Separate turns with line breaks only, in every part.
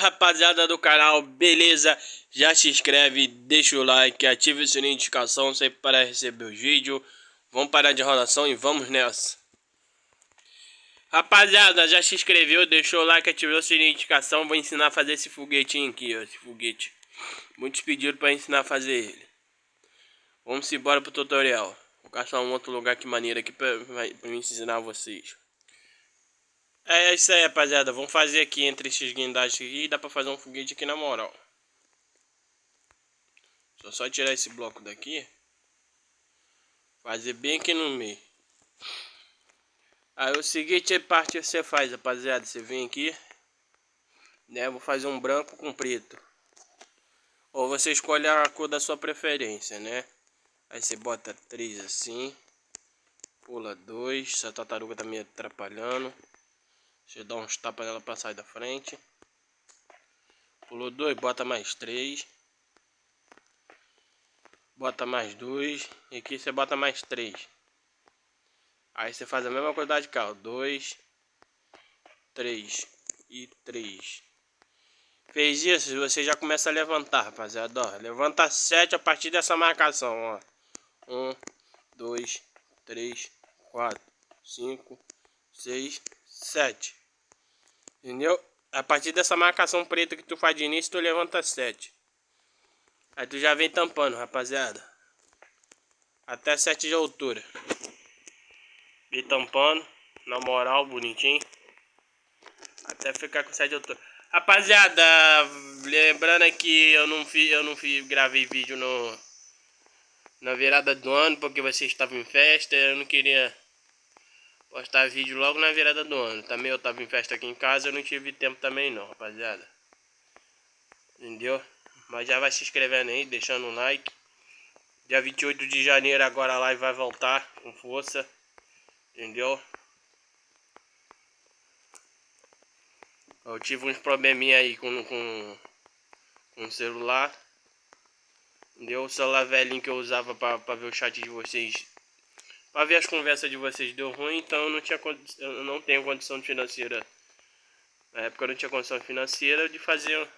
rapaziada do canal, beleza? Já se inscreve, deixa o like, ativa o sininho de notificação sempre para receber os vídeos. Vamos parar de enrolação e vamos nessa. Rapaziada, já se inscreveu, deixou o like, ativou o sininho de notificação. Vou ensinar a fazer esse foguetinho aqui, ó, esse foguete. Muitos pediram para ensinar a fazer ele. Vamos embora pro tutorial. Vou caçar um outro lugar que maneira aqui para me ensinar vocês. É isso aí, rapaziada. Vamos fazer aqui entre esses guindastes aqui. Dá pra fazer um foguete aqui na moral. Só só tirar esse bloco daqui. Fazer bem aqui no meio. Aí o seguinte parte você faz, rapaziada. Você vem aqui. Né? Vou fazer um branco com preto. Ou você escolhe a cor da sua preferência, né? Aí você bota três assim. Pula dois. Essa tartaruga tá me atrapalhando. Eu dar uns tapas nela pra sair da frente. Pulou dois, bota mais três. Bota mais dois. E aqui você bota mais três. Aí você faz a mesma quantidade de carro. Dois, três e três. Fez isso, você já começa a levantar, rapaziada. Ó, levanta sete a partir dessa marcação, ó. Um, dois, três, quatro, cinco, seis, sete. Entendeu? A partir dessa marcação preta que tu faz de início, tu levanta 7. Aí tu já vem tampando, rapaziada. Até 7 de altura. Vem tampando. Na moral, bonitinho. Até ficar com 7 de altura. Rapaziada, lembrando que eu não fiz, eu não fiz, gravei vídeo no na virada do ano porque vocês estavam em festa, eu não queria postar vídeo logo na virada do ano. Também eu tava em festa aqui em casa, eu não tive tempo também não, rapaziada. Entendeu? Mas já vai se inscrevendo aí, deixando um like. Dia 28 de janeiro agora a live vai voltar com força. Entendeu? Eu tive uns probleminha aí com, com, com o celular. Entendeu? O celular velhinho que eu usava pra, pra ver o chat de vocês Pra ver as conversas de vocês deu ruim, então eu não, tinha, eu não tenho condição financeira. Na época eu não tinha condição financeira de fazer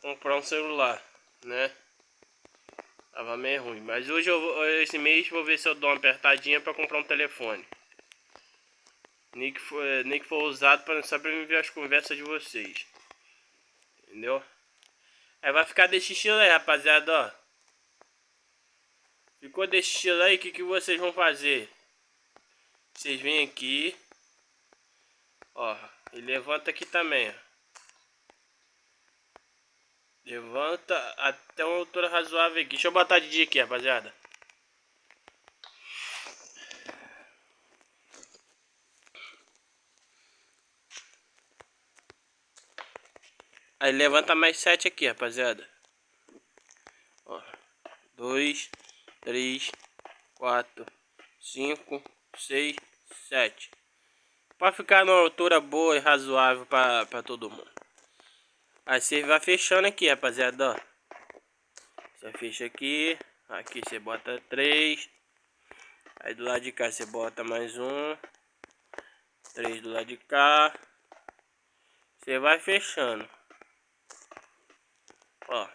comprar um celular, né? Tava meio ruim. Mas hoje, eu, esse mês, vou ver se eu dou uma apertadinha pra comprar um telefone. Nem que for, nem que for usado pra, só pra me ver as conversas de vocês. Entendeu? Aí vai ficar desse estilo aí, rapaziada, ó. Ficou desse estilo aí, o que, que vocês vão fazer? Vocês vêm aqui. Ó, e levanta aqui também, ó. Levanta até uma altura razoável aqui. Deixa eu botar de dia aqui, rapaziada. Aí levanta mais sete aqui, rapaziada. Ó, dois três, quatro, cinco, seis, sete. Para ficar numa altura boa e razoável para todo mundo. Aí você vai fechando aqui, rapaziada, ó. Você fecha aqui, aqui você bota três. Aí do lado de cá você bota mais um. Três do lado de cá. Você vai fechando. Ó.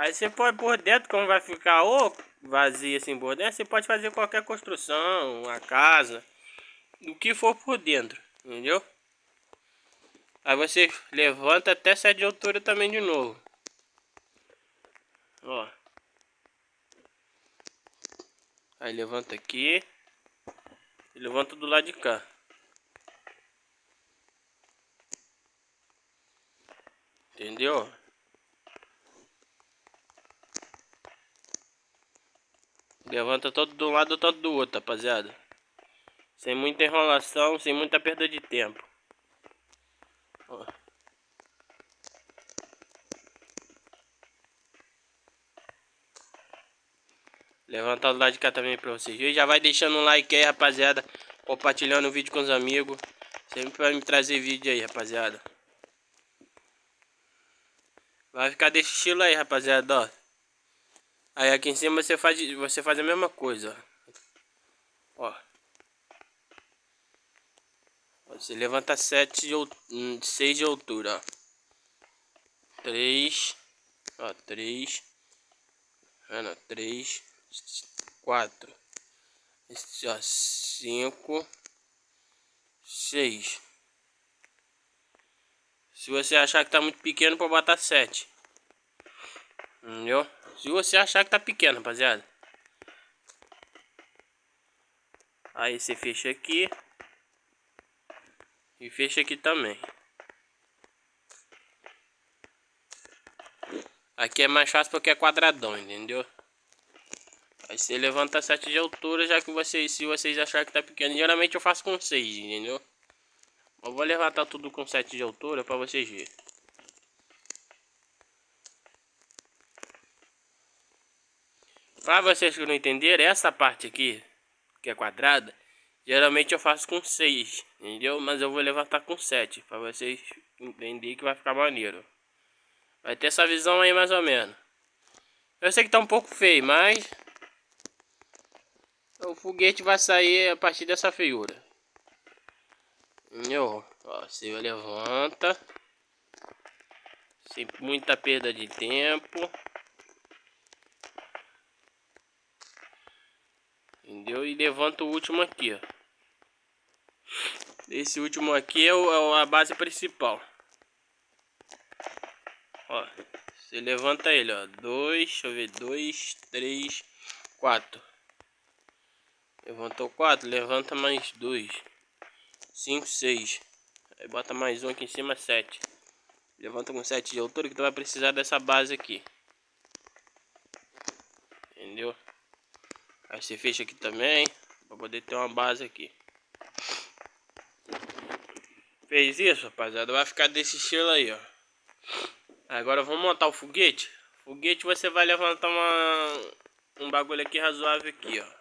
Aí você pode por dentro, como vai ficar ou vazio assim por dentro, você pode fazer qualquer construção, uma casa, do que for por dentro, entendeu? Aí você levanta até 7 de altura também de novo. Ó. Aí levanta aqui. Levanta do lado de cá. Entendeu? Levanta todo de um lado, todo do outro, rapaziada. Sem muita enrolação, sem muita perda de tempo. Ó. Levantar do lado de cá também pra vocês. E já vai deixando um like aí, rapaziada. Compartilhando o vídeo com os amigos. Sempre vai me trazer vídeo aí, rapaziada. Vai ficar desse estilo aí, rapaziada, ó. Aí aqui em cima você faz, você faz a mesma coisa. Ó. Você levanta 7 de, 6 de altura, ó. 3, ó, 3, Ana, 3, 4, esse, ó, 5, 6. Se você achar que tá muito pequeno, pode botar 7. Entendeu? Se você achar que tá pequeno, rapaziada. Aí você fecha aqui. E fecha aqui também. Aqui é mais fácil porque é quadradão, entendeu? Aí você levanta 7 de altura, já que vocês, se vocês acharem que tá pequeno, geralmente eu faço com 6, entendeu? Eu vou levantar tudo com 7 de altura para vocês verem. Para vocês que não entenderam, essa parte aqui, que é quadrada, geralmente eu faço com 6, entendeu? Mas eu vou levantar com 7, para vocês entenderem que vai ficar maneiro. Vai ter essa visão aí mais ou menos. Eu sei que tá um pouco feio, mas... O foguete vai sair a partir dessa feiura. Entendeu? Ó, você levanta. Sem muita perda de tempo. Entendeu? E levanta o último aqui, ó. Esse último aqui é, o, é a base principal. Ó, você levanta ele, ó. Dois, deixa eu ver, dois, três, quatro. Levantou quatro, levanta mais dois. 5, 6. Aí bota mais um aqui em cima, 7. Levanta com 7 de altura que tu vai precisar dessa base aqui. Entendeu? Aí você fecha aqui também, para poder ter uma base aqui. Fez isso, rapaziada? Vai ficar desse estilo aí, ó. Agora vamos montar o foguete. Foguete você vai levantar uma, um bagulho aqui razoável aqui, ó.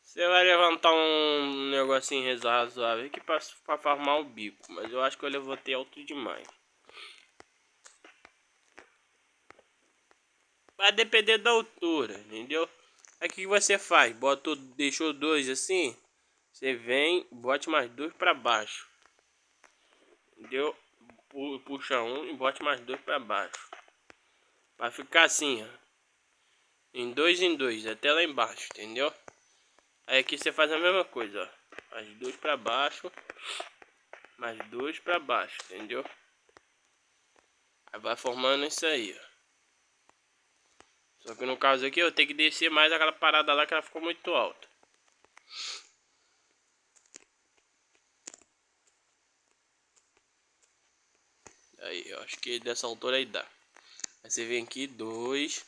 Você vai levantar um negocinho razoável aqui pra, pra formar o bico. Mas eu acho que eu levantei alto demais. Vai depender da altura, entendeu? Aqui você faz? Bota, deixou dois assim. Você vem, bote mais dois para baixo. Entendeu? Puxa um e bote mais dois para baixo. Vai ficar assim, ó. Em dois em dois, até lá embaixo, entendeu? Aí aqui você faz a mesma coisa, ó. Mais dois para baixo. Mais dois para baixo, entendeu? Aí vai formando isso aí, ó. Só que no caso aqui eu tenho que descer mais aquela parada lá que ela ficou muito alta. Aí, eu acho que dessa altura aí dá. Aí você vem aqui, dois.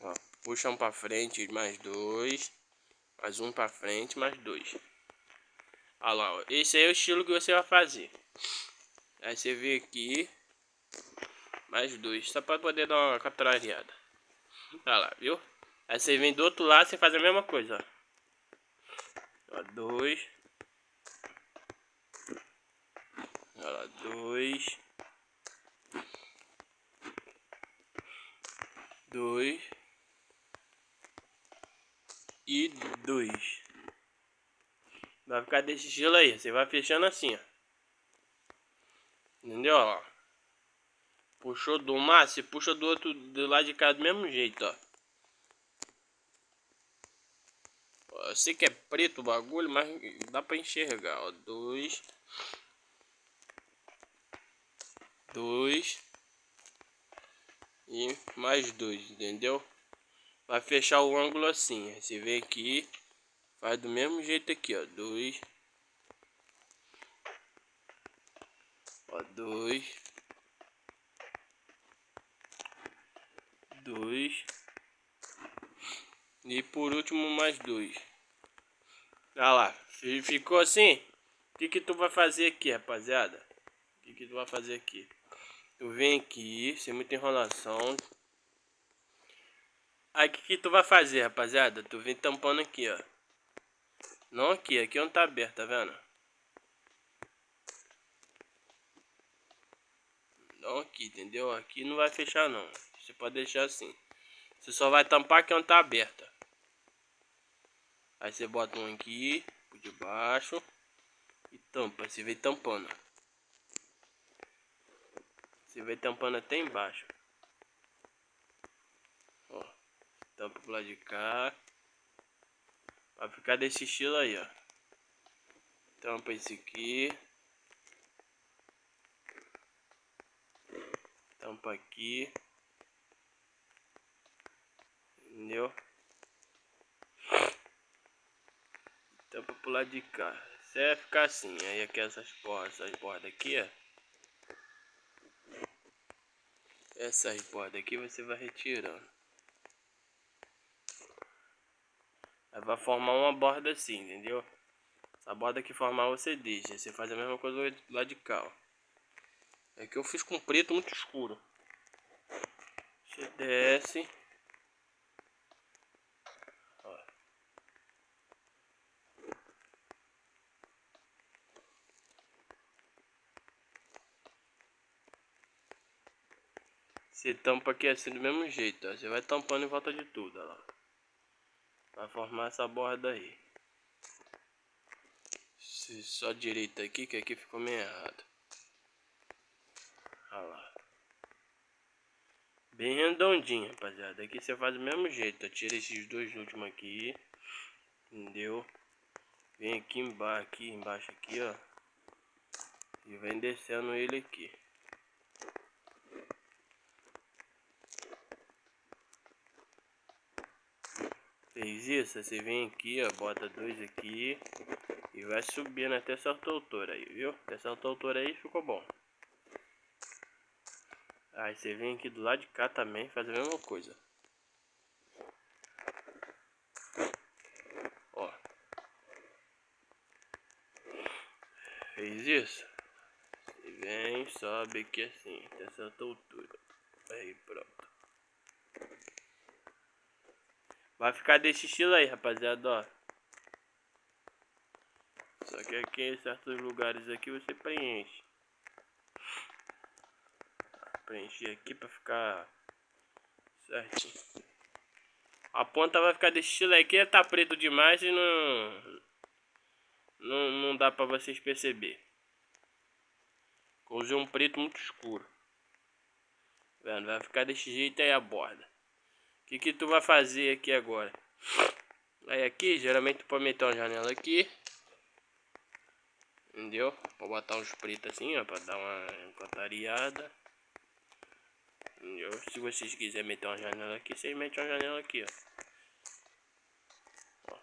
Ó, puxa um pra frente, mais dois. Mais um pra frente, mais dois. Olha lá, ó. Esse aí é o estilo que você vai fazer. Aí você vem aqui. Mais dois. Só pra poder dar uma capturada. Olha lá, viu? Aí você vem do outro lado, você faz a mesma coisa, ó. ó dois. Olha lá, dois. Dois e 2. Vai ficar desse estilo aí. Você vai fechando assim, ó. Entendeu? Ó. Puxou do mar, você puxa do outro do lado de cá do mesmo jeito, ó. Eu sei que é preto o bagulho, mas dá pra enxergar, ó. Dois. Dois. E mais dois, entendeu? vai fechar o ângulo assim. Você vem aqui, faz do mesmo jeito aqui, ó. Dois. Ó, dois. Dois. E por último mais dois. Olha lá, ficou assim? O que que tu vai fazer aqui, rapaziada? O que que tu vai fazer aqui? Tu vem aqui, sem muita enrolação, Aí o que, que tu vai fazer, rapaziada? Tu vem tampando aqui, ó. Não aqui, aqui onde tá aberto, tá vendo? Não aqui, entendeu? Aqui não vai fechar não. Pode deixar assim. Você só vai tampar aqui onde tá aberta. Aí você bota um aqui, por debaixo. E tampa, você vem tampando. Você vem tampando até embaixo. Ó, tampa pro lado de cá. Vai ficar desse estilo aí, ó. Tampa esse aqui. Tampa aqui. Entendeu? Tampa pro lado de cá. Você vai ficar assim. Aí aqui essas bordas, essas bordas aqui, ó. Essas bordas aqui você vai retirando. Aí vai formar uma borda assim, entendeu? Essa borda que formar você deixa. Você faz a mesma coisa do lado de cá, ó. É que eu fiz com preto muito escuro. Você desce. Você tampa aqui assim do mesmo jeito, ó. Você vai tampando em volta de tudo, ó. Vai formar essa borda aí. Só direita aqui, que aqui ficou meio errado. Olha lá. Bem redondinho, rapaziada. Aqui você faz do mesmo jeito. Tira esses dois últimos aqui. Entendeu? Vem aqui embaixo, aqui embaixo aqui, ó. E vem descendo ele aqui. Fez isso, você vem aqui, ó, bota dois aqui e vai subindo até certa altura aí, viu? Até certa altura aí ficou bom. Aí você vem aqui do lado de cá também, faz a mesma coisa. Ó. Fez isso? Você vem, sobe aqui assim, até certa altura. Aí pronto. Vai ficar desse estilo aí, rapaziada, ó. Só que aqui em certos lugares aqui você preenche preencher aqui para ficar certinho. A ponta vai ficar desse estilo aqui, tá preto demais e não não, não dá para vocês perceber. Usei um preto muito escuro. Vendo? Vai ficar desse jeito aí a borda. Que que tu vai fazer aqui agora? Aí aqui, geralmente tu pode meter uma janela aqui. Entendeu? Pode botar uns pretos assim, ó, pra dar uma encantariada. Se vocês quiserem meter uma janela aqui, vocês metem uma janela aqui, ó. ó.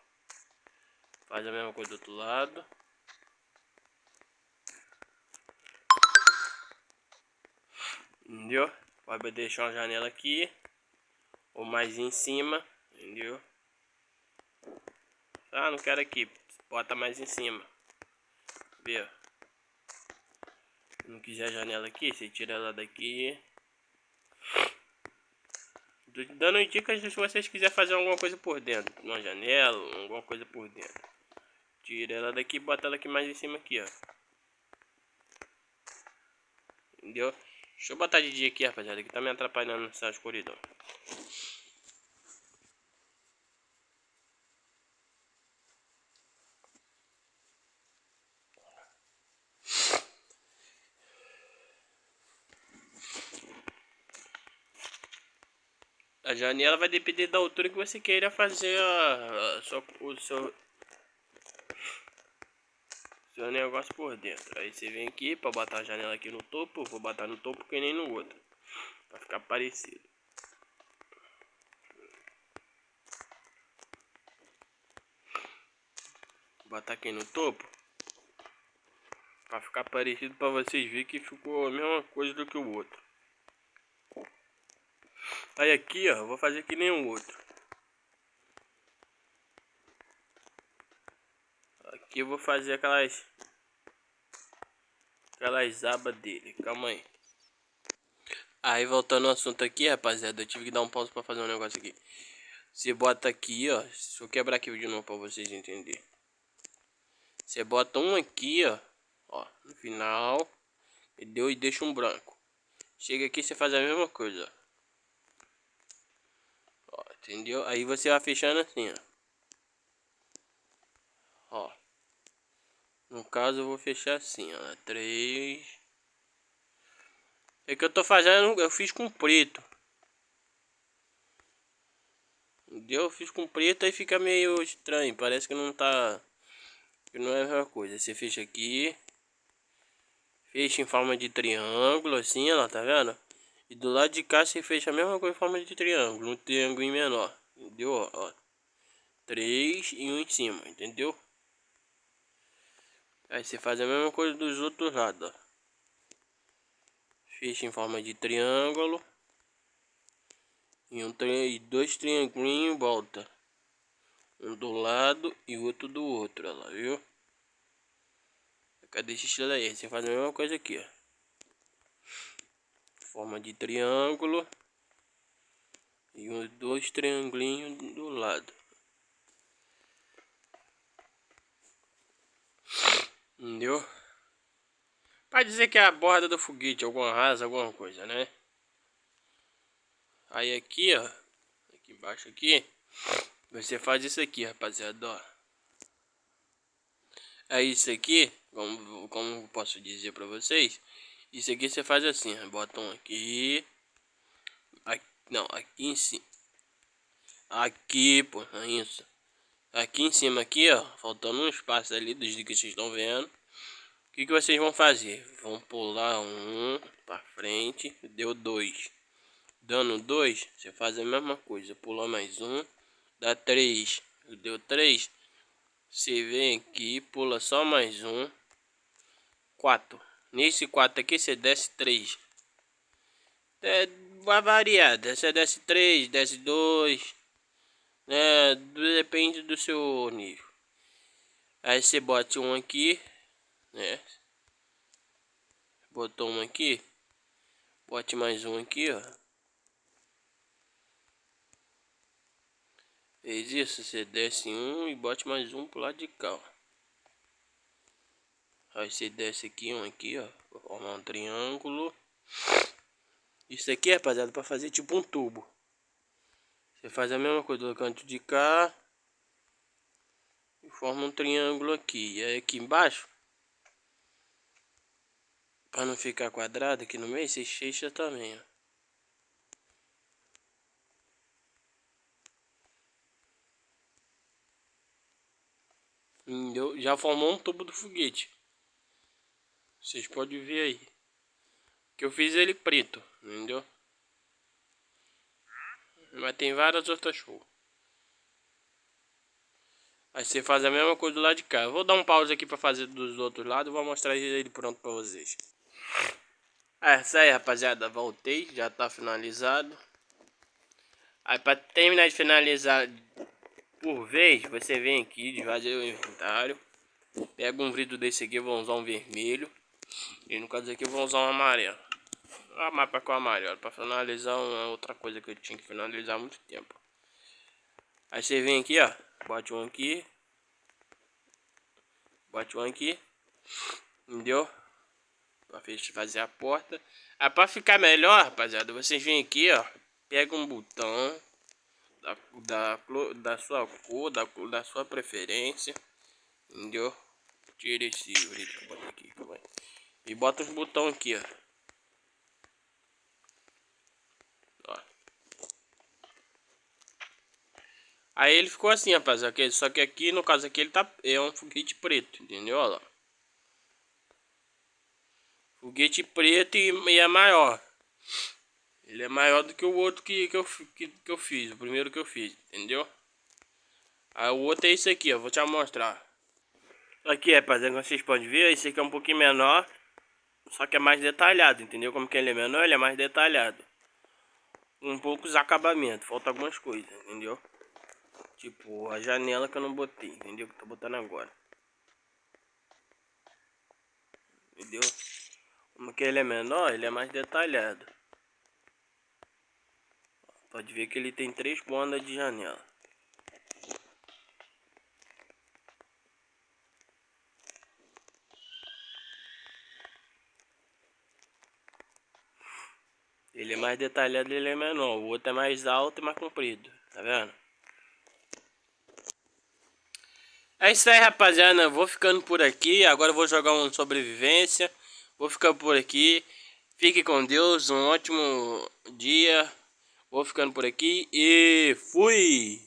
Faz a mesma coisa do outro lado. Entendeu? Pode deixar uma janela aqui. Ou mais em cima. Entendeu? Ah, não quero aqui. Bota mais em cima. Viu? Não quiser a janela aqui, você tira ela daqui dando dicas se vocês quiserem fazer alguma coisa por dentro. Uma janela, alguma coisa por dentro. Tira ela daqui e bota ela aqui mais em cima aqui, ó. Entendeu? Deixa eu botar de dia aqui, rapaziada, que tá me atrapalhando nessa escuridão. A janela vai depender da altura que você queira fazer a, a o seu, seu negócio por dentro. Aí você vem aqui para botar a janela aqui no topo. Vou botar no topo que nem no outro. Para ficar parecido. Botar aqui no topo. Para ficar parecido para vocês verem que ficou a mesma coisa do que o outro. Aí aqui, ó, vou fazer que nem o outro. Aqui eu vou fazer aquelas aquelas abas dele. Calma aí. Aí voltando ao assunto aqui, rapaziada, eu tive que dar um pause para fazer um negócio aqui. Você bota aqui, ó, deixa eu quebrar aqui de novo para vocês entenderem. Você bota um aqui, ó, ó, no final, e deu e deixa um branco. Chega aqui, você faz a mesma coisa, ó. Entendeu? Aí você vai fechando assim, ó. Ó. No caso eu vou fechar assim, ó. Três. É que eu tô fazendo, eu fiz com preto. Entendeu? Eu fiz com preto aí fica meio estranho. Parece que não tá... Que não é a mesma coisa. Você fecha aqui. Fecha em forma de triângulo, assim, ó, tá vendo? E do lado de cá você fecha a mesma coisa em forma de triângulo, um triângulo menor, entendeu? Ó, três e um em cima, entendeu? Aí você faz a mesma coisa dos outros lados, ó. Fecha em forma de triângulo. E, um tri... dois triangulinhos volta. Um do lado e outro do outro, ó lá, viu? Cadê esse estilo aí? Você faz a mesma coisa aqui, ó forma de triângulo e os dois triangulinhos do lado. Entendeu? Para dizer que é a borda do foguete, alguma rasa, alguma coisa, né? Aí aqui, ó, aqui embaixo aqui, você faz isso aqui, rapaziada, ó. É isso aqui, como, como posso dizer para vocês, isso aqui você faz assim, bota um aqui. aqui não, aqui em cima. Aqui, pô, é isso. Aqui em cima aqui, ó, faltando um espaço ali dos que vocês estão vendo. O que, que vocês vão fazer? Vão pular um para frente, deu dois. Dando dois, você faz a mesma coisa, pula mais um, dá três. Deu três, você vem aqui, pula só mais um, quatro. Nesse 4 aqui você desce 3. É, vai variar. Você desce 3, desce 2. Né? Depende do seu nível. Aí você bota um aqui. Né? Botou um aqui. Bote mais um aqui, ó. Fez isso, você desce um e bote mais um pro lado de cá, ó. Aí você desce aqui, um aqui, ó. Formar um triângulo. Isso aqui, rapaziada, para fazer tipo um tubo. Você faz a mesma coisa do canto de cá. E forma um triângulo aqui. E aí aqui embaixo. Para não ficar quadrado aqui no meio, você fecha também, ó. Já formou um tubo do foguete. Vocês podem ver aí. Que eu fiz ele preto, entendeu? Mas tem várias outras cores. Aí você faz a mesma coisa do lado de cá. Vou dar um pause aqui para fazer dos outros lados. Vou mostrar ele pronto para vocês. É isso aí, rapaziada. Voltei. Já tá finalizado. Aí para terminar de finalizar por vez, você vem aqui, desvaziar o inventário. Pega um vidro desse aqui, vou usar um vermelho. E no caso aqui eu vou usar um amarelo. A mapa com amarelo para finalizar uma outra coisa que eu tinha que finalizar há muito tempo. Aí você vem aqui, ó, bate um aqui, bate um aqui, entendeu? Para fazer a porta. Aí para ficar melhor, rapaziada, vocês vêm aqui, ó, pega um botão da, da, da sua cor, da, da sua preferência, entendeu? Tira esse aqui, calma aí. E bota os botões aqui, ó. ó. Aí ele ficou assim, rapaz. Aqui, só que aqui, no caso aqui, ele tá, é um foguete preto, entendeu? Olha lá. Foguete preto e, e é maior. Ele é maior do que o outro que, que, eu, que, que eu fiz, o primeiro que eu fiz, entendeu? Aí o outro é esse aqui, ó, vou te mostrar. Aqui, rapaziada, como vocês podem ver, esse aqui é um pouquinho menor. Só que é mais detalhado, entendeu? Como que ele é menor, ele é mais detalhado. Um poucos acabamentos, falta algumas coisas, entendeu? Tipo, a janela que eu não botei, entendeu? Que tô botando agora. Entendeu? Como que ele é menor, ele é mais detalhado. Pode ver que ele tem três bandas de janela. Ele é mais detalhado, ele é menor. O outro é mais alto e mais comprido. Tá vendo? É isso aí, rapaziada. Vou ficando por aqui. Agora eu vou jogar uma sobrevivência. Vou ficar por aqui. Fique com Deus. Um ótimo dia. Vou ficando por aqui e fui!